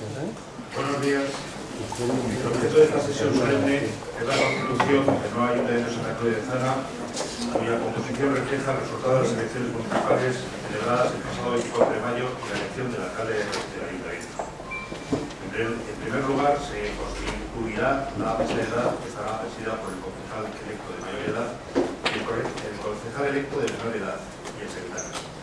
Buenos días. El objeto de esta sesión solemne es la constitución del nuevo ayuntamiento de Santa Cruz de Zana, cuya composición refleja el resultado de las elecciones municipales celebradas el pasado 24 de mayo y la elección del alcalde del ayuntamiento. En primer lugar, se constituirá la mesa de edad que estará presidida por el concejal electo de mayor edad el concejal electo de menor edad y el secretario.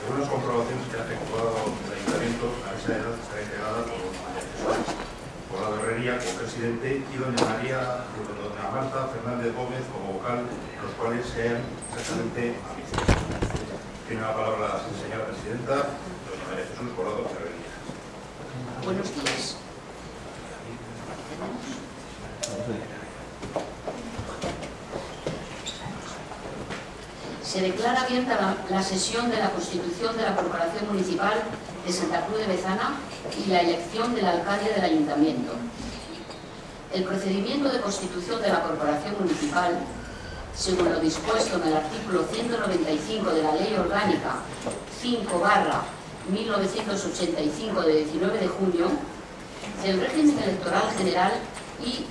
Según las comprobaciones que ha efectuado el ayuntamiento, la mesa de edad estará integrada por María Jesús Colado Herrería como presidente y doña María, doña Marta Fernández Gómez como vocal, los cuales sean exactamente amigos. Tiene la palabra la señora presidenta, doña María Jesús Colado Herrería. Buenos días. Se declara abierta la, sesión de la Constitución de la Corporación Municipal de Santa Cruz de Bezana y la elección del alcalde del Ayuntamiento. El procedimiento de constitución de la Corporación Municipal, según lo dispuesto en el artículo 195 de la Ley Orgánica 5 barra 1985 de 19 de junio, del régimen electoral general y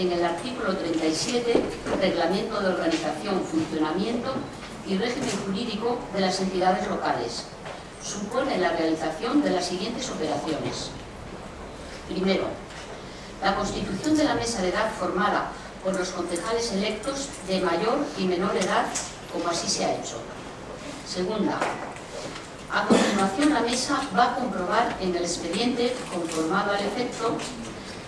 en el artículo 37, Reglamento de Organización, Funcionamiento y Régimen Jurídico de las Entidades Locales, supone la realización de las siguientes operaciones. Primero, la constitución de la mesa de edad formada por los concejales electos de mayor y menor edad, como así se ha hecho. Segunda, a continuación la mesa va a comprobar en el expediente conformado al efecto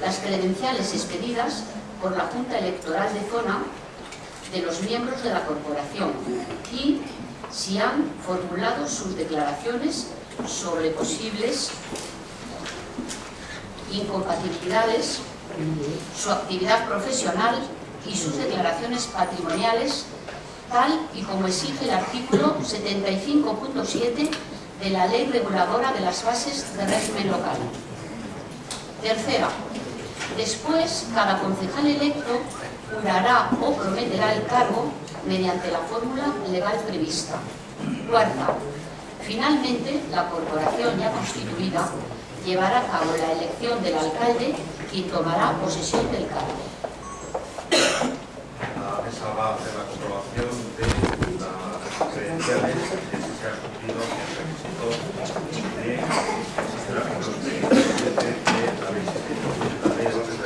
las credenciales expedidas por la Junta Electoral de Zona de los miembros de la corporación y si han formulado sus declaraciones sobre posibles incompatibilidades, su actividad profesional y sus declaraciones patrimoniales, tal y como exige el artículo 75.7 de la Ley Reguladora de las Bases de Régimen Local. Tercera, después cada concejal electo jurará o prometerá el cargo mediante la fórmula legal prevista. Cuarta, finalmente la corporación ya constituida llevará a cabo la elección del alcalde y tomará posesión del cargo. La mesa va a hacer la comprobación de las credenciales de si se ha cumplido el requisito de existe el artículo 37 de la ley 600 de la ley de bases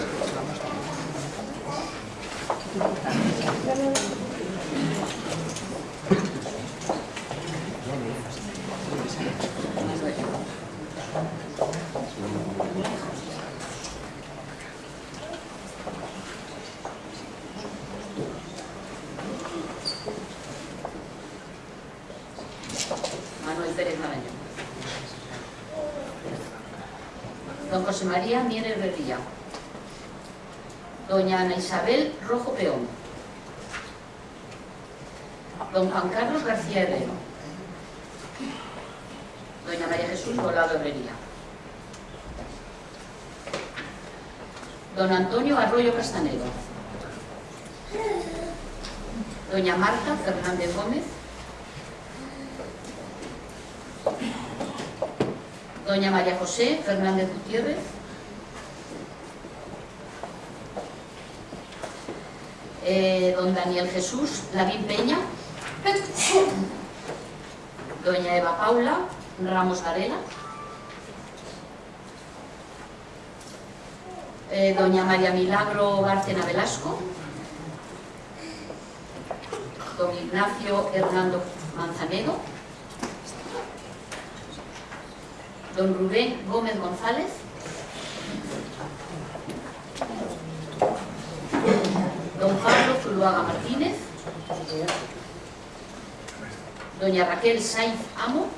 de Don José María Mier Herrería. Doña Ana Isabel Rojo Peón. Don Juan Carlos García Herrero. Doña María Jesús Volado Herrería. Don Antonio Arroyo Castanedo. Doña Marta Fernández Gómez. Doña María José Fernández Gutiérrez. Eh, don Daniel Jesús Lavín Peña. Doña Eva Paula Ramos Varela. Eh, doña María Milagro Bárcena Velasco. Don Ignacio Hernando Manzanedo. Don Rubén Gómez González. Don Pablo Zuluaga Martínez. Doña Raquel Sainz Amo.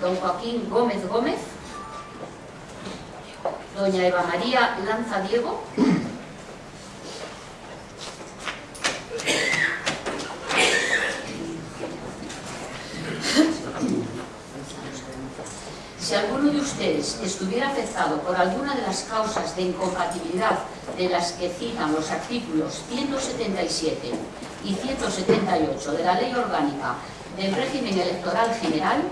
Don Joaquín Gómez Gómez. Doña Eva María Lanza Diego. Si alguno de ustedes estuviera afectado por alguna de las causas de incompatibilidad de las que citan los artículos 177 y 178 de la Ley Orgánica del Régimen Electoral General,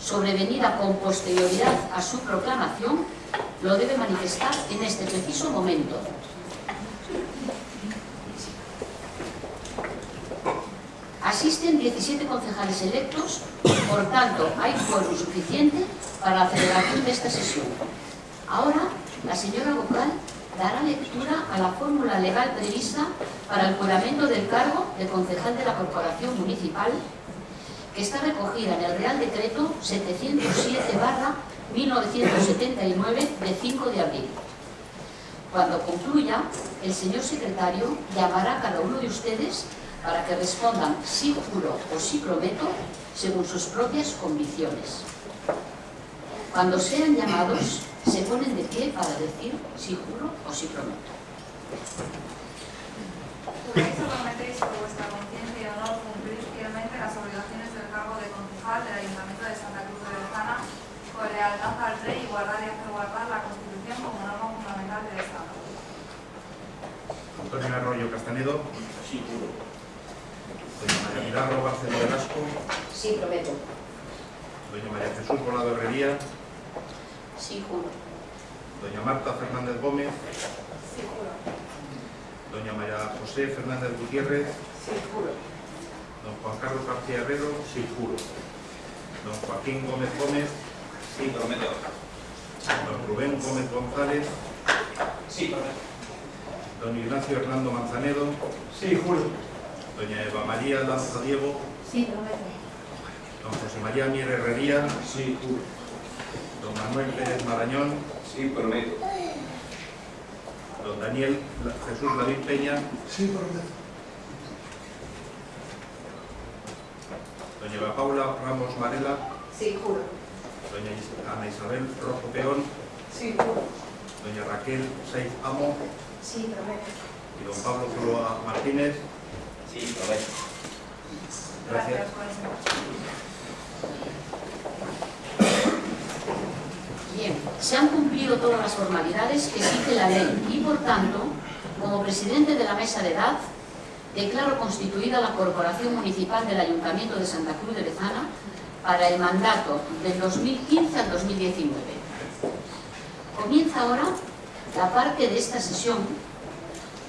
sobrevenida con posterioridad a su proclamación, lo debe manifestar en este preciso momento. Asisten 17 concejales electos, por tanto, hay foro suficiente para la celebración de esta sesión. Ahora, la señora vocal dará lectura a la fórmula legal prevista para el juramento del cargo de concejal de la Corporación Municipal que está recogida en el Real Decreto 707-1979 de 5 de abril. Cuando concluya, el señor secretario llamará a cada uno de ustedes para que respondan sí juro o sí prometo según sus propias convicciones. Cuando sean llamados, se ponen de pie para decir si juro o si prometo. ¿Juráis o prometéis por vuestra conciencia y honor cumplir fielmente las obligaciones del cargo de concejal del Ayuntamiento de Santa Cruz de Bezana con lealtad al rey y guardar y hacer guardar la Constitución como norma fundamental del Estado? Antonio Arroyo Castanedo. Sí, juro. Doña María Milagro Barceló Velasco. Sí, prometo. Doña María Jesús Volado Herrería. Sí, juro. Doña Marta Fernández Gómez. Sí, juro. Doña María José Fernández Gutiérrez. Sí, juro. Don Juan Carlos García Herrero. Sí, juro. Don Joaquín Gómez Gómez. Sí, prometo. Don Rubén Gómez González. Sí, prometo. Don Ignacio Hernando Manzanedo. Sí, juro. Doña Eva María Lanza Diego. Sí, prometo. Don José María Mier Herrería. Sí, juro. Don Manuel Pérez Marañón. Sí, prometo. Don Daniel Jesús David Peña. Sí, prometo. Doña Paula Ramos Marela. Sí, juro. Doña Ana Isabel Rojo Peón. Sí, juro. Doña Raquel Saiz Amo. Sí, prometo. Y don Pablo Zuloa Martínez. Sí, prometo. Gracias. Gracias se han cumplido todas las formalidades que exige la ley y, por tanto, como presidente de la mesa de edad, declaro constituida la Corporación Municipal del Ayuntamiento de Santa Cruz de Bezana para el mandato del 2015 al 2019. Comienza ahora la parte de esta sesión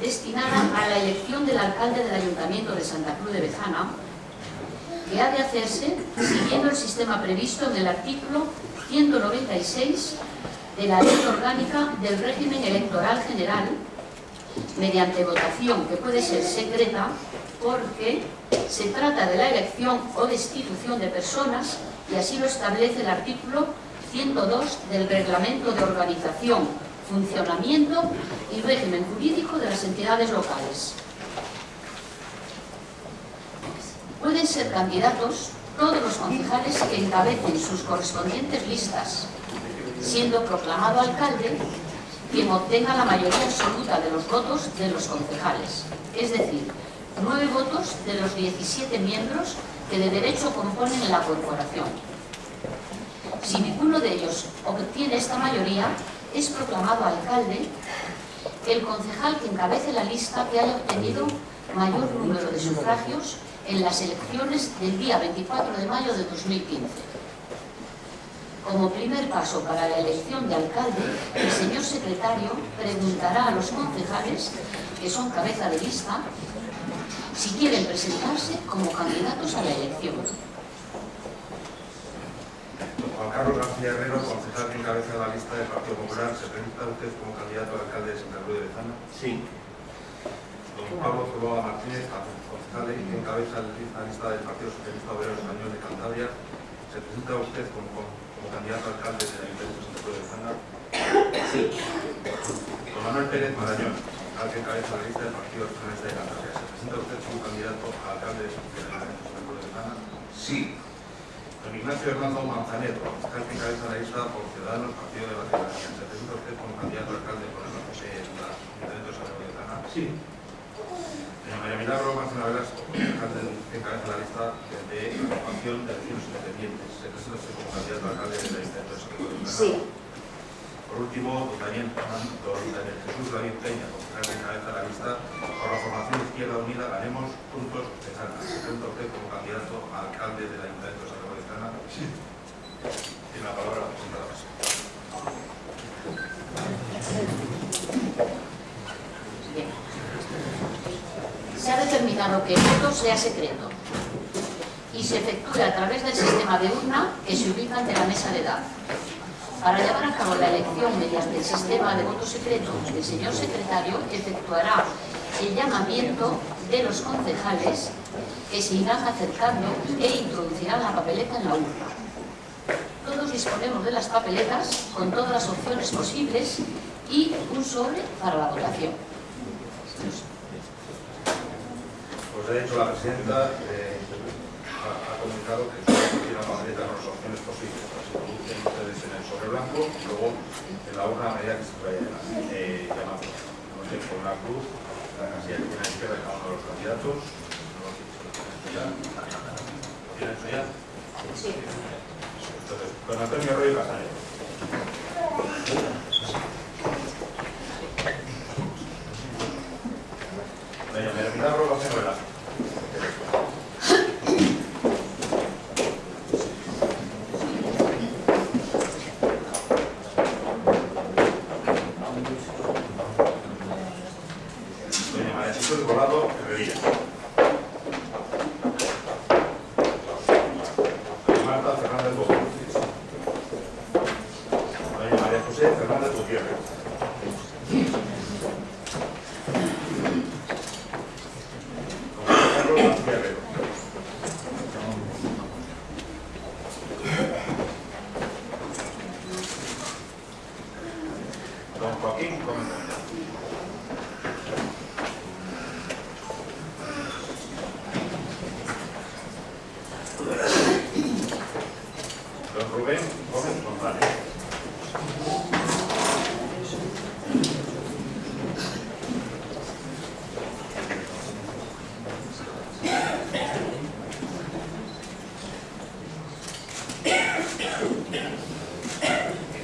destinada a la elección del alcalde del Ayuntamiento de Santa Cruz de Bezana, que ha de hacerse siguiendo el sistema previsto en el artículo 196 de la Ley Orgánica del Régimen Electoral General mediante votación que puede ser secreta porque se trata de la elección o destitución de personas y así lo establece el artículo 102 del Reglamento de Organización, Funcionamiento y Régimen Jurídico de las entidades locales. Pueden ser candidatos todos los concejales que encabecen sus correspondientes listas, siendo proclamado alcalde quien obtenga la mayoría absoluta de los votos de los concejales, es decir, nueve votos de los 17 miembros que de derecho componen la corporación. Si ninguno de ellos obtiene esta mayoría, es proclamado alcalde el concejal que encabece la lista que haya obtenido mayor número de sufragios en las elecciones del día 24 de mayo de 2015. Como primer paso para la elección de alcalde, el señor secretario preguntará a los concejales, que son cabeza de lista, si quieren presentarse como candidatos a la elección. Juan Carlos García Herrero, concejal que encabeza la lista del Partido Popular. ¿Se presenta usted como candidato a alcalde de Santa Cruz de Bezana? Sí. Pablo Zuloa Martínez, concejal que encabeza la lista del Partido Socialista Obrero Español de Cantabria. ¿Se presenta usted como, como candidato a alcalde del Ayuntamiento de de Bezana? Sí. Don Manuel Pérez Marañón, concejal que encabeza la lista del Partido Socialista de Cantabria. ¿Se presenta usted como candidato a alcalde del Ayuntamiento de Santa Cruz de Bezana? Sí. Don Ignacio Hernando Manzanedo, concejal que encabeza la lista por Ciudadanos, Partido de la Ciudadanía. ¿Se presenta usted como candidato a alcalde por el de la Ayuntamiento de de Bezana? Sí. María Milagro Marcela Velasco, concejal del- que encabeza la lista de agrupación de vecinos independientes. ¿Se presenta usted como candidato a alcalde Ayuntamiento de Santa Cruz de? Sí. Por último, don Daniel, don Daniel Jesús David Peña, concejal que encabeza la lista por la formación Izquierda Unida Ganemos Juntos Bezana. ¿Se presenta usted como candidato a alcalde del Ayuntamiento de Santa Cruz de Bezana? Sí. Que el voto sea secreto y se efectúe a través del sistema de urna que se ubica ante la mesa de edad. Para llevar a cabo la elección mediante el sistema de voto secreto, el señor secretario efectuará el llamamiento de los concejales que se irán acercando e introducirán la papeleta en la urna. Todos disponemos de las papeletas con todas las opciones posibles y un sobre para la votación. Ha dicho la presidenta, eh, ha, ha comunicado que tiene la papeleta con las opciones posibles. Las introducen ustedes en el sobre blanco y luego en la urna a medida que se vaya eh, llamando. No sé, con una cruz, la casilla que tiene a la izquierda de cada uno de los candidatos. No lo hecho ya. ¿Lo tienen hecho? Sí. Entonces, don Antonio Roy. Doña María Jesús Volado Herrería. Doña Marta Fernández Bodo. Doña María José Fernández Gutiérrez. Don Carlos García Herrero. Don Joaquín Gómez Muñoz. Don Rubén Gómez González.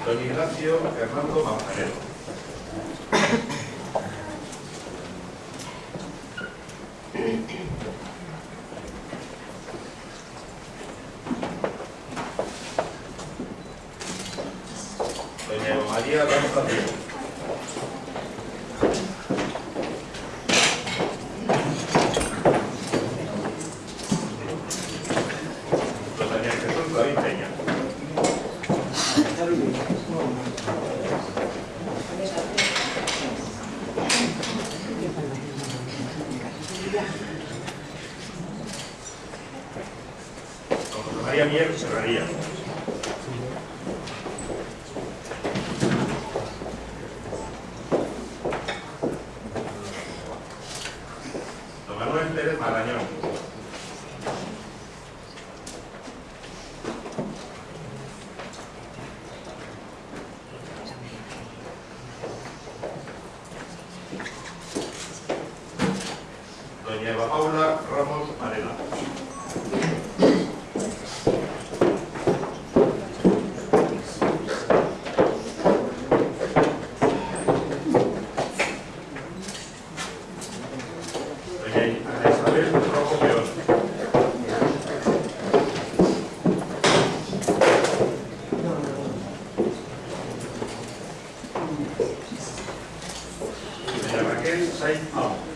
Don Ignacio Fernando Manzanero. Doña María Lanza Diego. Don Daniel Jesús David Peña. Don José María Mier Serraría. Don Manuel Pérez Marañón. Doña Eva Paula Ramos Arena. Doña Ana Isabel Rojo Peón. Doña Raquel Sainz Amo. Y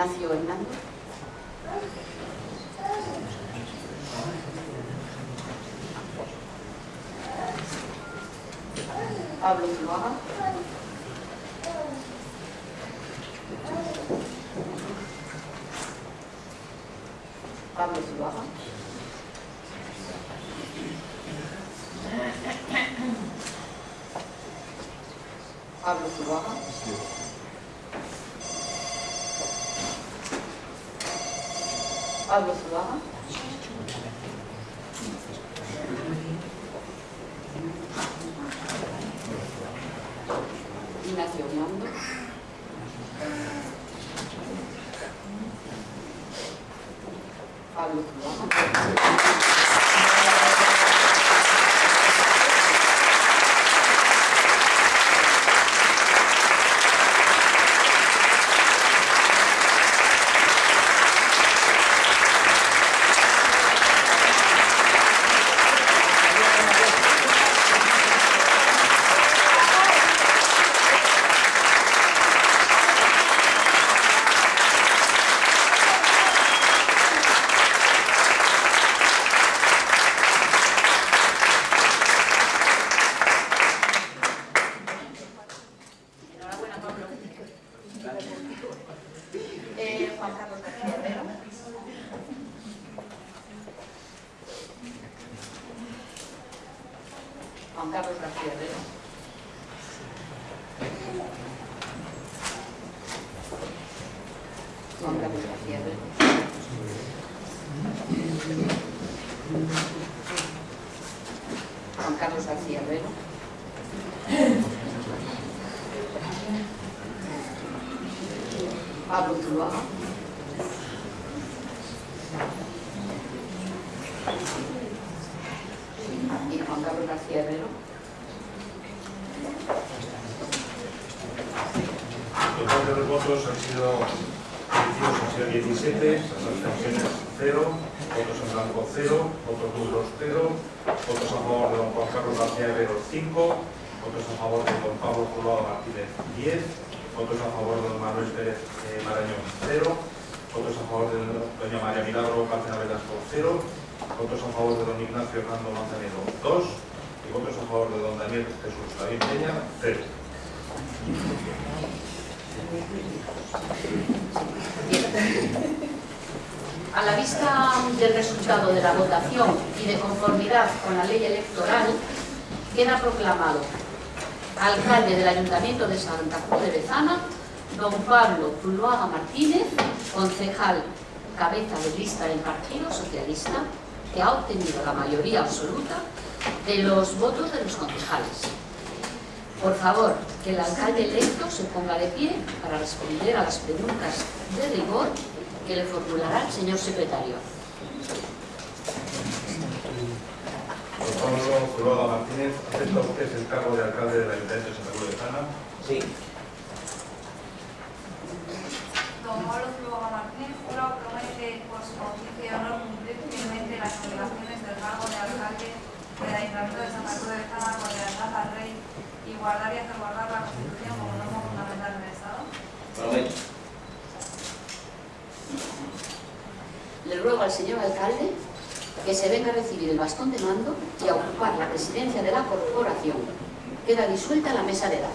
Ignacio Hernández. Pablo Zuluaga. Pablo Zuluaga. Pablo Zuluaga. Pablo Zuluaga. Ignacio Biondo. Pablo Zuluaga. Enhorabuena, Pablo. Eh, Juan Carlos García Herrero. Juan Carlos García Herrero. Juan Carlos García Herrero. Juan Carlos García Herrero. Pablo Zuluaga. Y Juan Carlos García Herrero. El total de los votos han sido positivos han sido 17, las abstenciones 0, votos en blanco 0, votos nulos 0, votos a favor de don Juan Carlos García Herrero 5, votos a favor de don Pablo Zuluaga Martínez 10, votos a favor de don Manuel Pérez eh, Marañón 0, votos a favor de doña María Milagro Cárcena Velasco 0, votos a favor de don Ignacio Hernando Manzanero 2 y votos a favor de don Daniel Jesús David Peña 0. A la vista del resultado de la votación y de conformidad con la ley electoral, queda proclamado alcalde del Ayuntamiento de Santa Cruz de Bezana, don Pablo Zuluaga Martínez, concejal cabeza de lista del Partido Socialista, que ha obtenido la mayoría absoluta de los votos de los concejales. Por favor, que el alcalde electo se ponga de pie para responder a las preguntas de rigor que le formulará el señor secretario. Don Pablo Zuluaga Martínez, ¿acepta usted el cargo de alcalde del Ayuntamiento de Santa Cruz de Bezana? Sí. Don Pablo Zuluaga Martínez jura o promete por su conciencia y honor cumplir fielmente las obligaciones del cargo de alcalde del Ayuntamiento de Santa Cruz de Bezana con lealtad al Rey y guardar y hacer guardar la Constitución como norma fundamental del Estado. Prometo. Ruego al señor alcalde que se venga a recibir el bastón de mando y a ocupar la presidencia de la corporación. Queda disuelta la mesa de edad.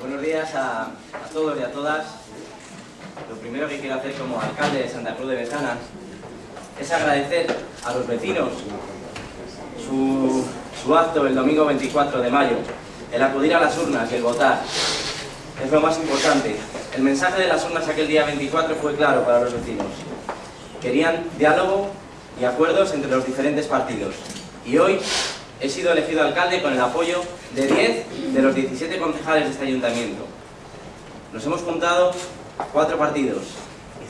Buenos días a, a todos y a todas. Lo primero que quiero hacer como alcalde es agradecer a los vecinos su, su acto el domingo 24 de mayo, el acudir a las urnas y el votar. Es lo más importante. El mensaje de las urnas aquel día 24 fue claro para los vecinos. querían diálogo y acuerdos entre los diferentes partidos. Y hoy he sido elegido alcalde con el apoyo de 10 de los 17 concejales de este ayuntamiento. Nos hemos juntado cuatro partidos,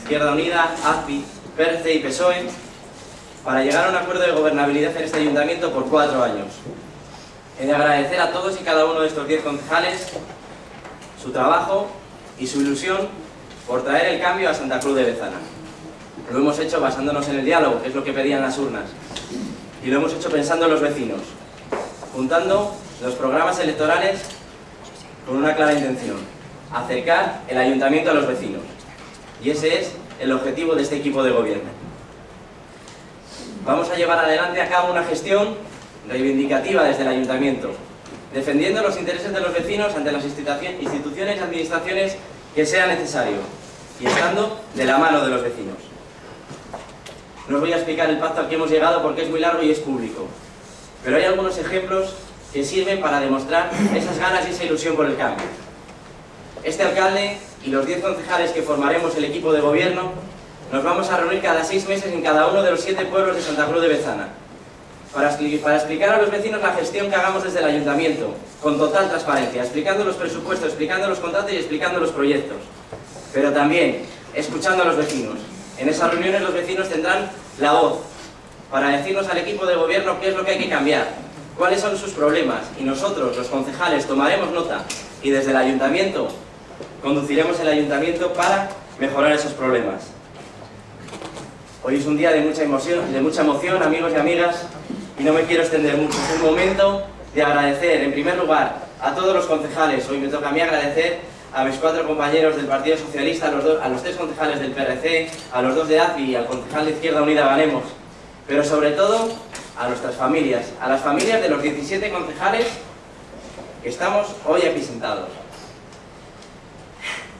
Izquierda Unida, AZPI, PERCE y PSOE, para llegar a un acuerdo de gobernabilidad en este ayuntamiento por cuatro años. He de agradecer a todos y cada uno de estos 10 concejales su trabajo y su ilusión por traer el cambio a Santa Cruz de Bezana. Lo hemos hecho basándonos en el diálogo, que es lo que pedían las urnas. Y lo hemos hecho pensando en los vecinos, juntando los programas electorales con una clara intención, acercar el ayuntamiento a los vecinos. Y ese es el objetivo de este equipo de gobierno. Vamos a llevar adelante a cabo una gestión reivindicativa desde el ayuntamiento, defendiendo los intereses de los vecinos ante las instituciones y administraciones que sea necesario, y estando de la mano de los vecinos. No os voy a explicar el pacto al que hemos llegado porque es muy largo y es público, pero hay algunos ejemplos que sirven para demostrar esas ganas y esa ilusión por el cambio. Este alcalde y los 10 concejales que formaremos el equipo de gobierno nos vamos a reunir cada seis meses en cada uno de los siete pueblos de Santa Cruz de Bezana para, para explicar a los vecinos la gestión que hagamos desde el ayuntamiento, con total transparencia, explicando los presupuestos, explicando los contratos y explicando los proyectos. Pero también escuchando a los vecinos. En esas reuniones los vecinos tendrán la voz para decirnos al equipo de gobierno qué es lo que hay que cambiar, cuáles son sus problemas y nosotros, los concejales, tomaremos nota y desde el ayuntamiento conduciremos el ayuntamiento para mejorar esos problemas. Hoy es un día de mucha emoción, de mucha emoción amigos y amigas, y no me quiero extender mucho. Es el momento de agradecer, en primer lugar, a todos los concejales. Hoy me toca a mí agradecer a mis cuatro compañeros del Partido Socialista, a los, dos, a los tres concejales del PRC, a los dos de AFI y al concejal de Izquierda Unida Ganemos. Pero sobre todo, a nuestras familias, a las familias de los 17 concejales que estamos hoy aquí sentados.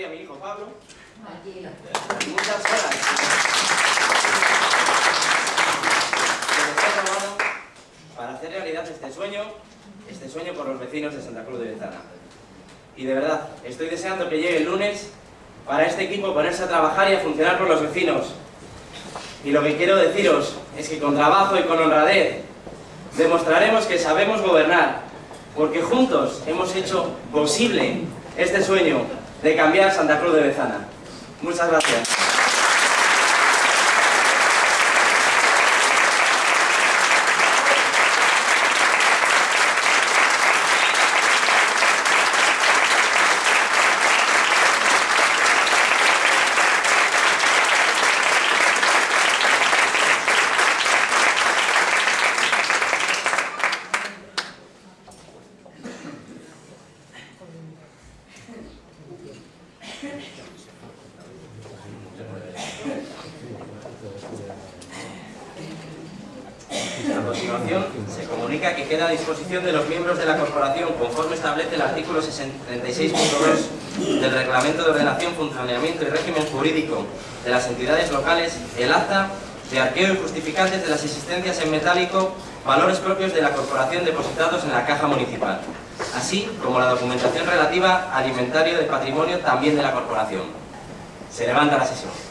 Y a mi hijo Pablo. Muchas horas. para hacer realidad este sueño, este sueño por los vecinos de Santa Cruz de Bezana. Y de verdad, estoy deseando que llegue el lunes para este equipo ponerse a y a funcionar por los vecinos. Y lo que quiero deciros es que con trabajo y con honradez demostraremos que sabemos gobernar, porque juntos hemos hecho posible este sueño de cambiar Santa Cruz de Bezana. Muchas gracias. Se comunica que queda a disposición de los miembros de la corporación, conforme establece el artículo 36.2 del Reglamento de Ordenación, Funcionamiento y Régimen Jurídico de las entidades locales, el acta de arqueo y justificantes de las existencias en metálico, valores propios de la corporación depositados en la caja municipal, así como la documentación relativa al inventario de patrimonio también de la corporación. Se levanta la sesión.